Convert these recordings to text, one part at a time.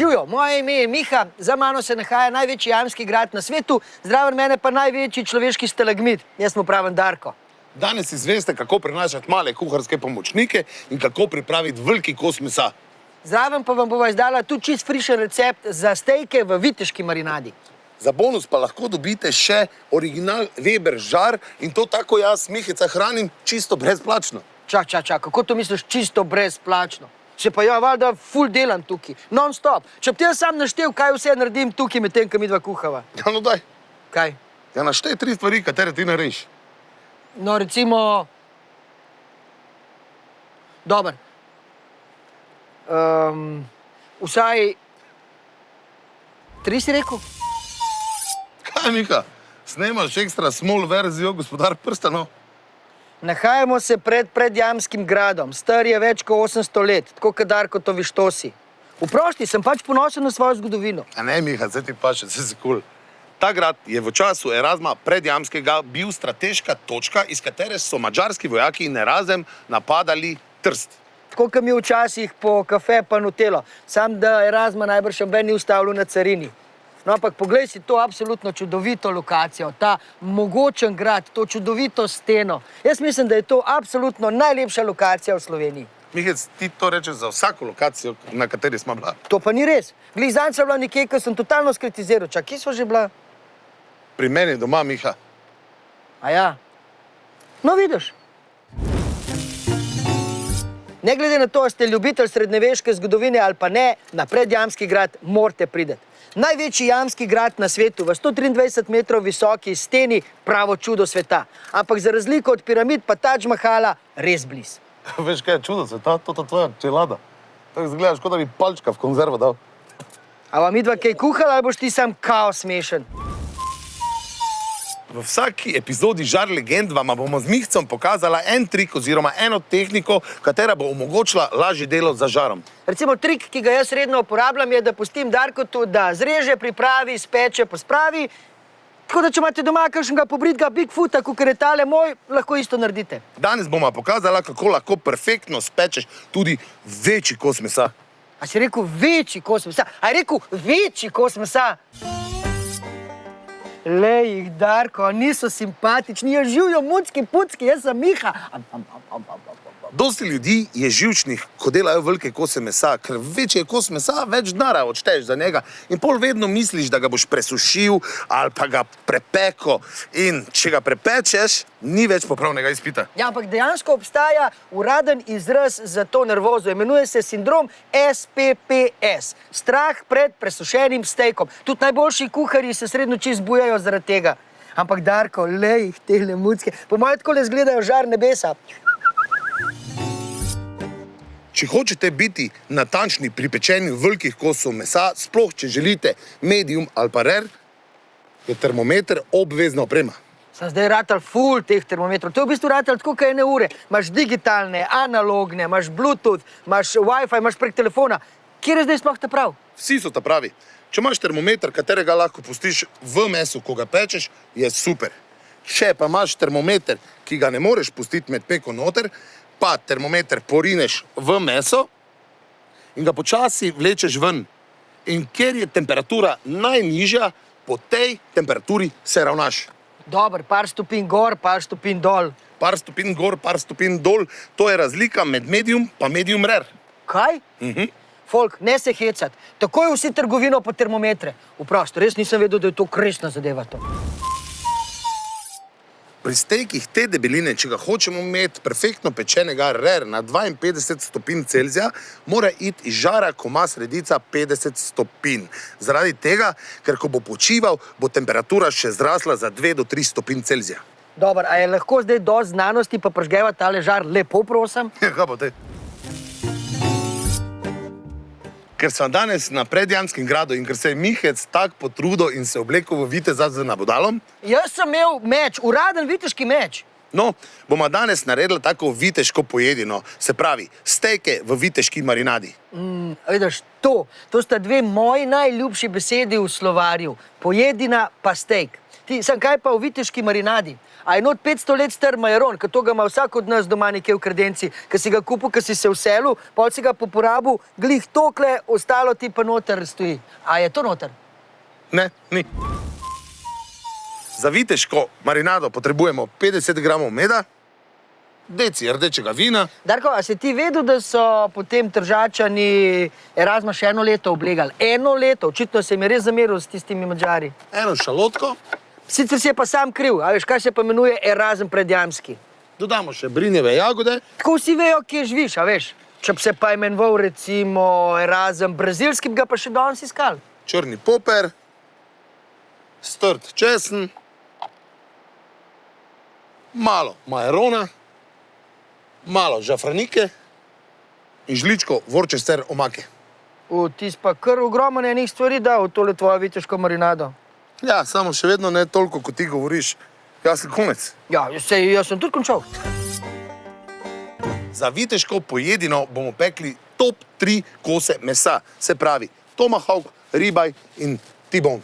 Živijo, moje ime je Miha, za mano se nahaja največji jamski grad na svetu, zraven mene pa največji človeški stalagmit. Jaz mu pravim Darko. Danes izveste, kako prenašati male kuharske pomočnike in kako pripraviti veliki kos mesa. Zraven pa vam bova izdala tudi čist frišen recept za stejke v viteški marinadi. Za bonus pa lahko dobite še original Weber žar in to tako jaz, Mihica, hranim čisto brezplačno. Čak, čak, čak, kako to misliš čisto brezplačno? Še pa ja, valjda ful delam tukaj, non stop. Če bi ti jaz sam naštel, kaj vse naredim tukaj med tem, ko mi dva kuhava. Ja, no daj, Kaj? ja naštej tri stvari, katere ti narediš. No, recimo... Dobar. Um, vsaj... Tri si rekel? Kaj, Miha, snemaš ekstra small verzijo gospodar prstanov? Nahajamo se pred predjamskim gradom, star je več kot 800 let, tako kot Darko to vištosi. Vprošti, sem pač ponosen na svojo zgodovino. A ne, Miha, zdaj ti pa še, vse si kul. Ta grad je v času Erasma predjamskega bil strateška točka, iz katere so mađarski vojaki in Erasem napadali Trst. Tako kot mi včasih po kafe pa nutelo, sam da Erasma najbrž obe ni ustavil na carini. No, ampak poglej si to absolutno čudovito lokacijo, ta mogočen grad, to čudovito steno. Jaz mislim, da je to absolutno najlepša lokacija v Sloveniji. Mihec, ti to rečeš za vsako lokacijo, na kateri smo bila. To pa ni res. Glih zanj sem bila nekje, ko sem totalno skritiziral. Čak, kje smo že bila? Pri meni doma, Miha. A ja. No, vidiš. Ne glede na to, ste ljubitelj srednjeveške zgodovine ali pa ne, na predjamski grad morate priti. Največji jamski grad na svetu, v 123 metrov visoki steni, pravo čudo sveta. Ampak za razliko od piramid pa Taj Mahala res bliz. Veš kaj je čudo sveta, to je tvoja čelada. Tako izgledaš, kot da bi palčka v konzervo dal. A vam idva kaj kuhala ali boš ti sam kaos smešen? V vsaki epizodi Žar legend vam bomo z Mihcem pokazala en trik oziroma eno tehniko, katera bo omogočila lažje delo za žarom. Recimo trik, ki ga jaz redno uporabljam, je, da pustim Darkotu, da zreže, pripravi, speče, pospravi. Tako da, če imate doma kakšnega pobritga Bigfoota, kot je tale moj, lahko isto naredite. Danes bomo pokazala, kako lahko perfektno spečeš tudi večji kos mesa. A si rekel večji kos mesa? A je rekel večji kos mesa? Lej jih, Darko, niso simpatični, ja živijo mucki, pucki, jaz sem Miha. Am, am, am, am, am, am. Dosti ljudi je živčnih, ko delajo velike kose mesa, ker večji je kos mesa, več denarja odšteješ za njega. In pol vedno misliš, da ga boš presušil ali pa ga prepeko. In če ga prepečeš, ni več popravnega izpita. Ja, ampak dejansko obstaja uraden izraz za to nervozo. Imenuje se sindrom SPPS. Strah pred presušenim stejkom. Tudi najboljši kuharji se srednjo čist zbujajo zaradi tega. Ampak Darko, lej jih te lemucke. Po mojem tako le izgledajo žar nebesa. Če hočete biti natančni pri pečenju velikih kosov mesa, sploh če želite medium ali pa rare, je termometer obvezna oprema. Sem zdaj ratal full teh termometrov. To je v bistvu ratal tako, kot ene ure. Imaš digitalne, analogne, imaš Bluetooth, imaš Wi-Fi, imaš prek telefona. Kje je zdaj sploh ta prav? Vsi so ta pravi. Če imaš termometer, katerega lahko pustiš v mesu, ko ga pečeš, je super. Če pa imaš termometer, ki ga ne moreš pustiti med peko noter, pa termometer porineš v meso in ga počasi vlečeš ven. In ker je temperatura najnižja, po tej temperaturi se ravnaš. Dober, par stopinj gor, par stopinj dol. Par stopinj gor, par stopinj dol, to je razlika med medium pa medium rare. Kaj? Mhm. Folk, ne se hecati. Takoj vsi trgovino po termometre. Vprašaj, res nisem vedel, da je to kresna zadeva. To. Pri stejkih te debeline, če ga hočemo imeti perfektno pečenega rare na 52 stopinj Celzija, mora iti iz žara, ko ima sredica 50 stopinj. Zaradi tega, ker ko bo počival, bo temperatura še zrasla za 2 do 3 stopinj Celzija. Dobar, a je lahko zdaj do znanosti pa prežgeva ta ležar lepo, prosim? Ja, kaj pa te? Ker sem danes na predjanskem gradu in ker se je Mihec tako potrudil in se oblekel v viteza z nabodalom, Jaz sem imel meč, uraden viteški meč. no, bomo danes naredili tako viteško pojedino, se pravi, stejke v viteški marinadi. Mm, vidiš, to, to sta dve moji najljubši besedi v slovarju. Pojedina pa steak. Ti, sem kaj pa v viteški marinadi? A je not 500 let star majeron, ki to ga ima vsak od nas doma nekje v kredenci, ki si ga kupil, ki si se vselil, pol si ga po porabu, glih tokle, ostalo ti pa noter stoji. A je to noter? Ne, ni. Za viteško marinado potrebujemo 50 gramov meda, deci rdečega vina, Darko, a si ti vedel, da so potem tržačani Erasma še eno leto oblegali? Eno leto, očitno se jim je res zameril s tistimi mačari. eno šalotko, Sicer si je pa sam kriv, a veš, kaj se pa imenuje Erasm predjamski. dodamo še brinjeve jagode, Tako vsi vejo, kje živiš, a veš. Če bi se pa imenoval recimo Erasm brazilski, bi ga pa še danes iskal. črni poper, strt česen, malo majerona, malo žafranike in žličko vorčester omake. V tis pa kar ogromno enih stvari da v tole tvojo viteško marinado. Ja, samo še vedno ne toliko, kot ti govoriš. Jaz sem konec. Ja, sej, jaz sem tudi končal. Za viteško pojedino bomo pekli top 3 kose mesa, se pravi tomahawk, ribaj in tibon.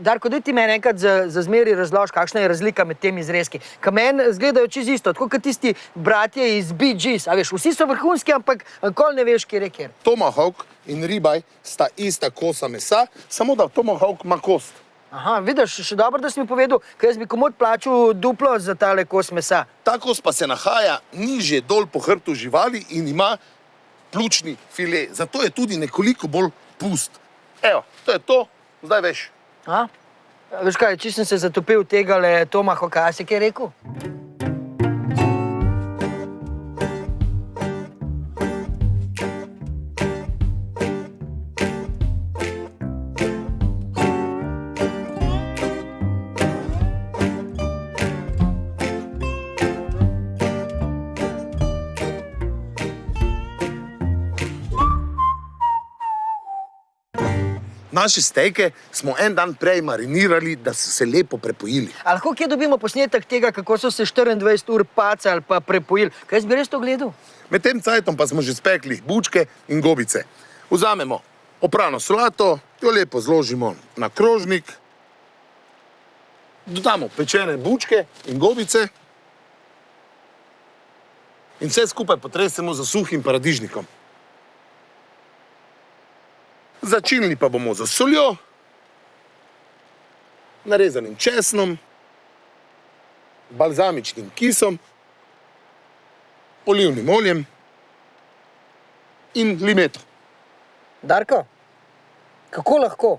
Darko, da ti meni enkrat za, za zmeri razloži, kakšna je razlika med temi zrezki. Ka meni izgledajo čez isto, tako kot tisti bratje iz Bee Gees. A veš, vsi so vrhunski, ampak nikoli ne veš, kje je kjer. Tomahawk in ribaj sta ista kosa mesa, samo da tomahawk ima kost. Aha, vidiš, še dobro, da si mi povedal, ker jaz bi komod plačal duplo za tale kos mesa. Ta kos pa se nahaja nižje dol po hrbtu živali in ima pljučni file, zato je tudi nekoliko bolj pust. Evo, to je to, zdaj veš. A? A Veš kaj, če sem se zatopil tega le Toma Hokasi, ki je rekel? Naše stejke smo en dan prej marinirali, da so se lepo prepojili. A lahko kje dobimo posnetek tega, kako so se 24 ur pacali pa prepojili? Kaj jaz bi res to gledal? Med tem cajtom pa smo že spekli bučke in gobice. Vzamemo oprano solato, jo lepo zložimo na krožnik, dodamo pečene bučke in gobice in vse skupaj potresemo z suhim paradižnikom. Začinili pa bomo z soljo, narezanim česnom, balzamičnim kisom, olivnim oljem in limeto. Darko, kako lahko?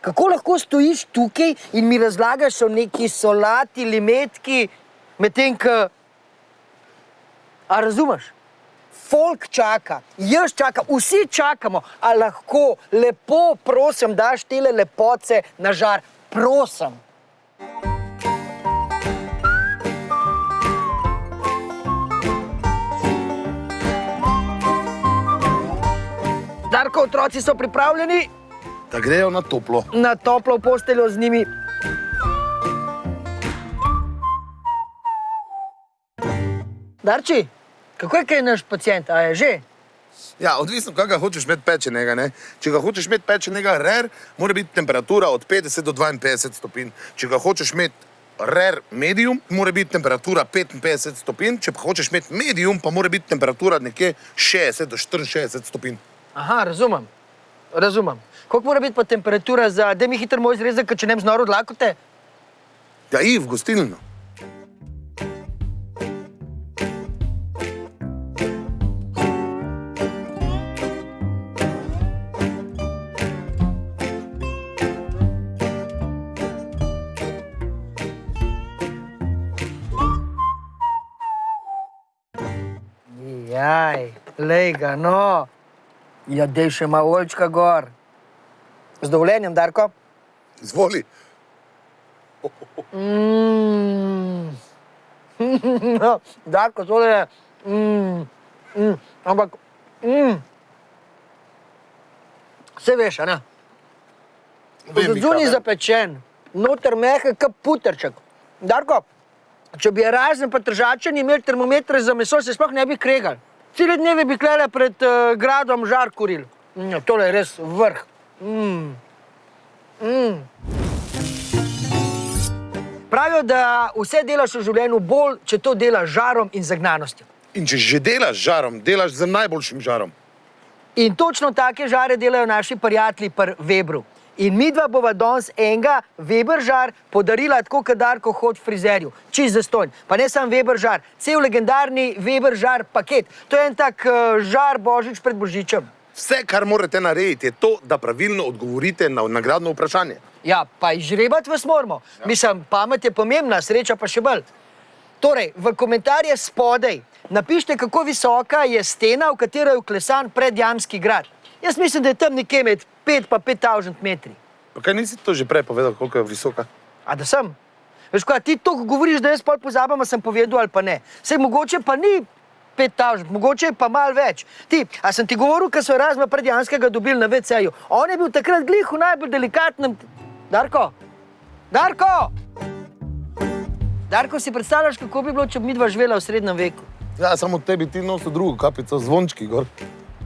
Kako lahko stojiš tukaj in mi razlagaš o neki solati, limetki, medtem ko. A razumeš? Folk čaka, jaz čakam, vsi čakamo, a lahko lepo, prosim, daš tele lepoce na žar, prosim. Darko, otroci so pripravljeni Da grejo na toplo. na toplo posteljo z njimi. Darči, kako je kaj naš pacijent, a je že? Ja, odvisno, kaj ga hočeš imeti pečenega. Ne? Če ga hočeš imeti pečenega, rer, mora biti temperatura od 50 do 52 stopinj. Če ga hočeš imeti rer medium, mora biti temperatura 55 stopinj. Če pa hočeš imeti medium, pa mora biti temperatura nekje 60 do 64 stopinj. Aha, razumem. Razumem. Koliko mora biti pa temperatura za, da mi hitro moj zrezek, če ne bi znoro odlakote? Ja, i v gostilno. Jaj, lej ga, no. Ja, dej še malo oljčka gor. Z dovoljenjem, Darko? Izvoli. Mm. no, Darko, tole je. Mm. Mm. Ampak, mm. vse veš, a ne? Vem. zapečen, noter mehek, kot puterček. Darko, če bi razen pa držačani imeli termometre za meso, se sploh ne bi kregali. Cele dneve bi klele pred uh, gradom žar kuril. Mm, tole je res vrh. Mm. Mm. Pravijo, da vse delaš v življenju bolj, če to delaš žarom in zagnanostjo. In če že delaš žarom, delaš z najboljšim žarom. In točno take žare delajo naši prijatelji pri Webru. In mi dva bova danes enega Weber žar podarila tako, kot Darko hod frizerju, čist zastojn. Pa ne samo Weber žar, cel legendarni Weber žar paket. To je en tak uh, žar božič pred božičem. Vse, kar morate narediti, je to, da pravilno odgovorite na nagradno vprašanje. Ja, pa izžrebati vas moramo. Ja. Mislim, pamet je pomembna, sreča pa še bolj. Torej, v komentarje spodaj napišite, kako visoka je stena, v katero je vklesan predjamski grad. Jaz mislim, da je tam nekje med 5 in 5000 metri. Pa kaj nisi to že prej povedal, koliko je visoka? A da sem? Veš, kaj, ti to govoriš, da jaz pol pozabam, a sem povedal ali pa ne. Sej mogoče pa ni 5000, mogoče pa malo več. Ti, a sem ti govoril, ker so razma predjanskega dobili na VC-ju. On je bil takrat glih v najbolj delikatnem. Darko, Darko! Darko, si predstavljaš, kako bi bilo, če bi mi dva živela v srednjem veku? Ja, samo tebi ti nosi drugo kapico, zvončki gor.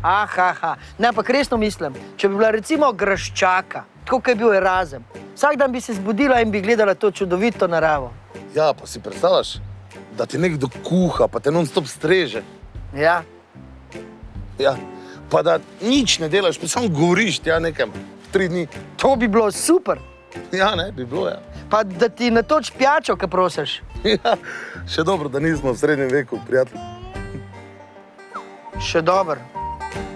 Aha, aha. ne, ampak resno mislim, če bi bila recimo graščaka, tako kot je bil Erasem, vsak dan bi se zbudila in bi gledala to čudovito naravo. Ja, pa si predstavljaš, da ti nekdo kuha, pa te non-stop streže. Ja, Ja. Pa da nič ne delaš, pa samo govoriš, ja, nekam, tri dni. to bi bilo super. Ja, ne, bi bilo, ja. Pa da ti natoč pijačo, kaj prosiš. ja. Še dobro, da nismo v srednjem veku, prijatelj. Še dobro. thank you